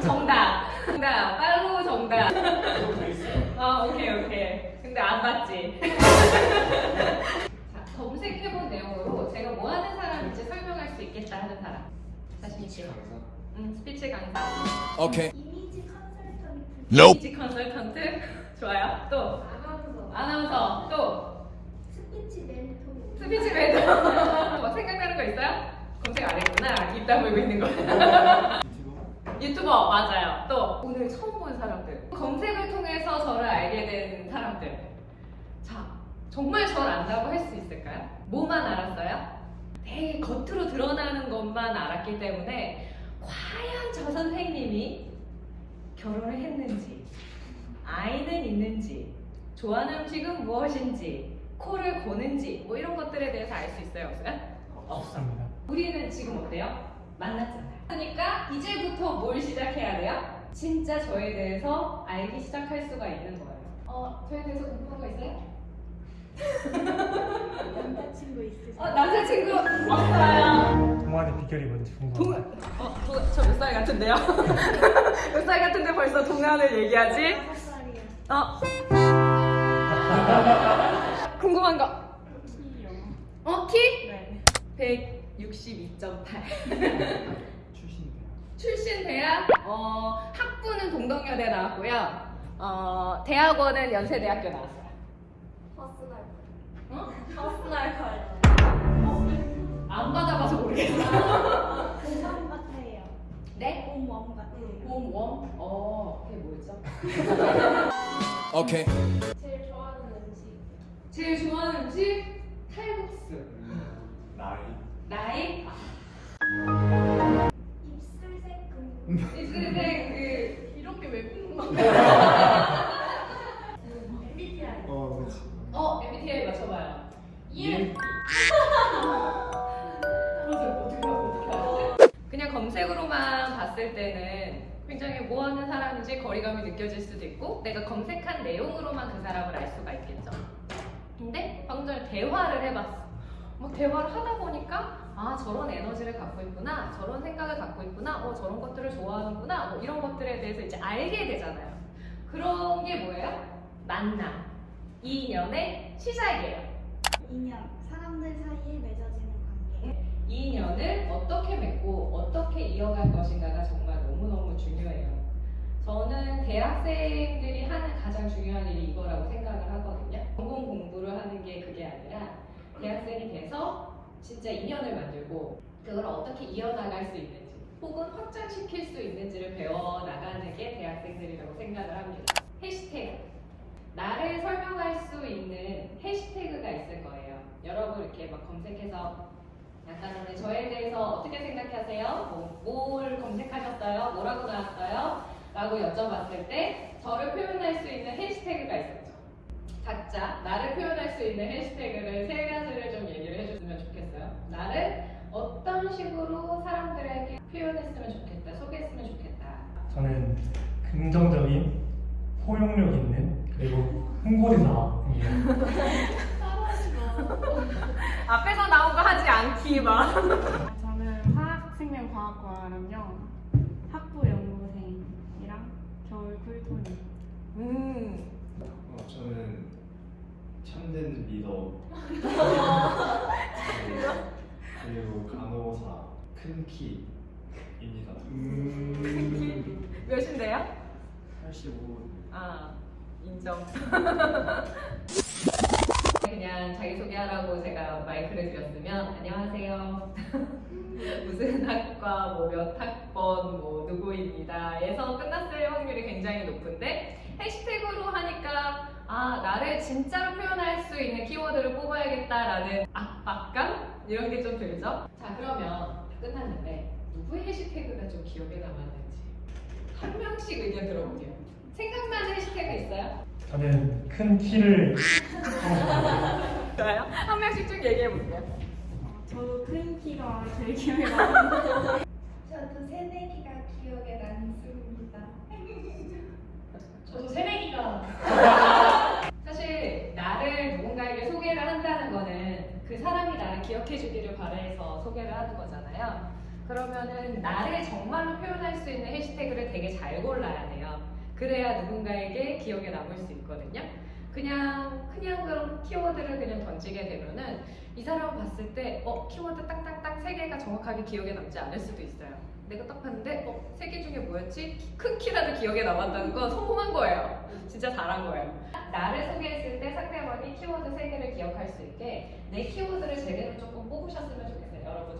정답. 아 오케이 오케이. 근데 안 봤지. 자, 검색해본 내용으로 제가 뭐 하는 사람인지 설명할 수 있겠다 하는 사람. 자신 있게. 응, 스피치 강사. Okay. 이미지 컨설턴트 Nope. 이미지 컨설턴트. 좋아요. 또 아나운서 아나운서. 또 스피치 멘토 스피치 멘토. 뭐 생각나는 거 있어요? 검색 안 했구나. 입 다물고 있는 거. 유튜버 맞아요. 또 오늘 처음 본 사람들. 검색을 통해서 저를 알게 된 사람들. 자, 정말 저를 안다고 할 수 있을까요? 뭐만 알았어요? 되게 겉으로 드러나는 것만 알았기 때문에 과연 저 선생님이 결혼을 했는지, 아이는 있는지, 좋아하는 음식은 무엇인지, 코를 고는지, 뭐 이런 것들에 대해서 알 수 있어요, 없어요? 없습니다. 우리는 지금 어때요? 만났잖아요. 그러니까 이제부터 뭘 시작해야 돼요? 진짜 저에 대해서 알기 시작할 수가 있는 거예요. 어, 저에 대해서 궁금한 거 있어요? 남자친구 있으세요? 어, 남자친구 없어요. 동안의 비결이 뭔지 동, 궁금합니다. 어, 저몇 살 같은데요? 몇 살 같은데 벌써 동안을 얘기하지? 어? 궁금한 거. 키요 어, 키? 네 162.8. 출신이요. 출신 대학 어, 학부는 동덕여대 나왔고요. 어, 대학원은 연세대학교 나왔어요. 버스날 어? 버스날 가요 안 받아봐서 모르겠어. 공원 같아요 네? 공원 같아요 봄웜? 어, 그게 뭐였죠? 좋 입술색 그 이런 게왜 궁금한 MBTI 어, 그렇지. 어, MBTI 맞춰봐요. EN 맞아요. 어떻게 알아? 어떻게 알았지? 그냥 검색으로만 봤을 때는 굉장히 뭐 하는 사람인지 거리감이 느껴질 수도 있고 내가 검색한 내용으로만 그 사람을 알 수가 있겠죠. 근데 방금 전에 대화를 해봤어. 막 대화를 하다 보니까 아 저런 에너지를 갖고 있구나, 저런 생각을 갖고 있구나, 어 저런 것들을 좋아하는구나, 뭐 이런 것들에 대해서 이제 알게 되잖아요. 그런 게 뭐예요? 만남, 인연의 시작이에요. 인연 사람들 사이에 맺어지는 관계 이 인연을 어떻게 맺고 어떻게 이어갈 것인가가 정말 너무너무 중요해요. 저는 대학생들이 하는 가장 중요한 일이 이거라고 생각을 하거든요. 전공 공부를 하는 게 그게 아니라 대학생이 돼서 진짜 인연을 만들고 그걸 어떻게 이어나갈 수 있는지 혹은 확장시킬 수 있는지를 배워나가는 게 대학생들이라고 생각을 합니다. 해시태그. 나를 설명할 수 있는 해시태그가 있을 거예요. 여러분 이렇게 막 검색해서 약간 저에 대해서 어떻게 생각하세요? 뭐, 뭘 검색하셨어요? 뭐라고 나왔어요? 라고 여쭤봤을 때 저를 표현할 수 있는 해시태그가 있었죠. 각자 나를 표현할 수 있는 해시태그를 세 가지를. 나를 어떤 식으로 사람들에게 표현했으면 좋겠다, 소개했으면 좋겠다. 저는 긍정적인 포용력 있는 그리고 홍보대사입니다. 앞에서 나온 거 하지 않기 막. 저는 화학생명과학과는요 학부 연구생이랑 겨울 쿨톤이 음. 어, 저는 참된 리더 그리고 간호사 큰 키입니다. 음. 몇인데요? 85 아, 인정. 그냥 자기소개하라고 제가 마이크를 드렸으면 안녕하세요. 무슨 학과, 뭐 몇 학번, 뭐 누구입니다. 에서 끝났을 확률이 굉장히 높은데 해시태그로 하니까 아, 나를 진짜로 표현할 수 있는 키워드를 뽑아야겠다라는 압박감? 이런 게 좀 들죠? 자, 그러면 다 끝났는데 누구의 해시태그가 좀 기억에 남았는지 한 명씩 의견 들어볼게요. 생각나는 해시태그 있어요? 저는 큰 키를 좋아요. 한 명씩 쭉 얘기해 볼게요. 어, 저도 큰 키가 제일 기억에 남아요 저도 새내기가 기억에 남습니다 저도 새내기가 사실 나를 누군가에게 소개를 한다는 거는 그 사람이 나를 기억해 주기를 바라서 소개를 하는 거잖아요. 그러면은 나를 정말로 표현할 수 있는 해시태그를 되게 잘 골라야 돼요. 그래야 누군가에게 기억에 남을 수 있거든요. 그냥 그냥 그런 키워드를 그냥 던지게 되면은 이 사람 봤을 때 어 키워드 딱딱딱 세 개가 정확하게 기억에 남지 않을 수도 있어요. 내가 딱 봤는데 어 세 개 중에 뭐였지? 키- 큰 키라도 기억에 남았다는 건 성공한 거예요. 진짜 잘한 거예요. 나를 소개했을 때 상대방이 키워드 세 개를 기억할 수 있게 내 키워드를 제대로 조금 뽑으셨으면 좋겠어요. 여러분.